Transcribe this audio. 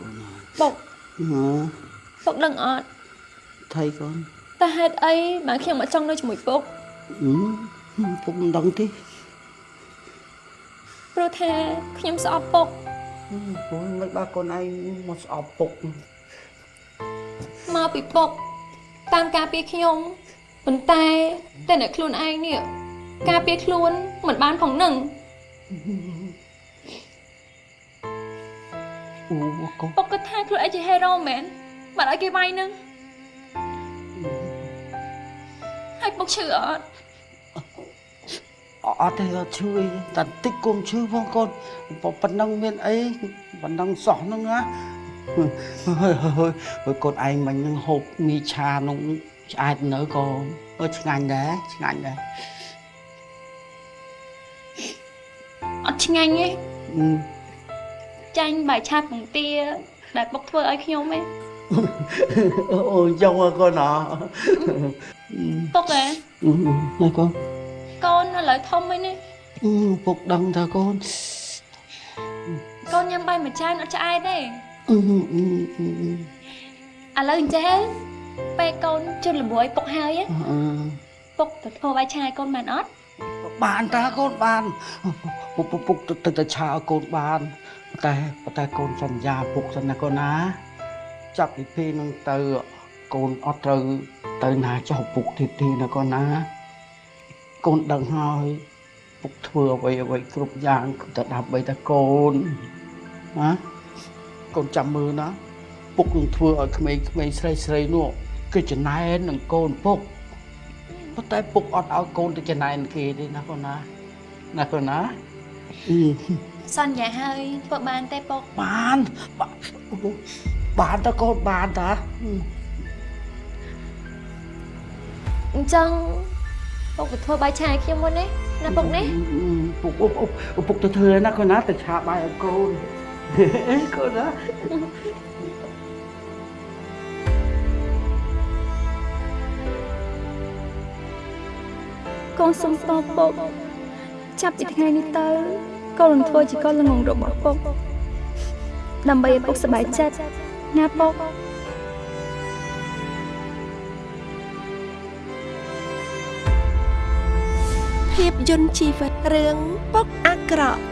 កូនអើយពុកហ៎ពុកដឹងអត់ថៃកូនតើហេតុអីបានខ្ញុំមកចង់នៅជាមួយពុកហឹមពុកមិនដឹងទេព្រោះថាខ្ញុំស្អប់ពុកអូយមិនបាទកូនឯងមកស្អប់ពុកមកពីពុកតាមការពារខ្ញុំប៉ុន្តែតែអ្នកខ្លួនឯងនេះការពារខ្លួនមិនបានផងនឹង អូកូនពុកគិតថាខ្លួនឯងជាហេរ៉ូមែនបាត់ឲ្យគេវាយនឹងហើយពុកឈឺអត់អត់ទេអត់ឈឺអីតែបន្តិចគុំឈឺផងកូនប៉ុណ្ណឹងមានអីប៉ុណ្ណឹងសោះហ្នឹងណាហើយហើយកូនឯងមិញហ្នឹងហូបមីឆានោះឆ្អែតនៅក៏អឺឆ្ងាញ់ដែរឆ្ងាញ់ដែរអត់ឆ្ងាញ់ទេអឺ ចាញ់បាយឆាពងទា ដែលពុកធ្វើឲ្យខ្ញុំឯងអូយចង់ឲ្យកូនអពុកឯងហើយកូនកូនឥឡូវធំហើយនេះអឺពុកដឹងថាកូនកូនញ៉ាំបាយមួយចានអត់ឆ្អែតទេអឺអឺអឺឥឡូវអញ្ចឹងពេលកូនជិតល្មួយពុកហើយអឺពុកទៅធ្វើបាយឆាឲ្យកូនបានអត់បានតាកូនបាន ពុកពុកពុកទៅទៅឆាឲ្យកូនបានតែតែកូនសន្យាពុកសិនណាកូនណាចាប់ពីពេលហ្នឹងទៅកូនអត់ត្រូវទៅណាចុះពុកទីទីណាកូនណា កូនដឹងហើយពុកធ្វើអ្វីអ្វីគ្រប់យ៉ាងគឺតែដើម្បីតែកូនណាកូនចាំមើលណាពុកនឹងធ្វើឲ្យក្មេងៗស្រីស្រីៗនោះគឺចំណែននឹងកូនពុកប៉ុន្តែពុកអត់ឲ្យកូនទៅចំណែនគេទេណាកូនណាណាកូនណាអឺ សន្យាហើយធ្វើបានទេពុកបានបានបានតើកូនបានតាអញ្ចឹងពុកទៅធ្វើបាយឆាឲ្យខ្ញុំមុននេះណាពុកនេះពុកពុកពុកពុកទៅធ្វើណាកូនណាទៅឆាបាយឲ្យកូនអេកូនណាកូនសុំតបពុក ចាប់ពីថ្ងៃនេះទៅកូននឹងធ្វើជាកូនល្ងងរបស់ពុកដើម្បីឲ្យពុកសប្បាយចិត្តណាពុកភាពយន្តជីវិតរឿងពុកអាក្រក់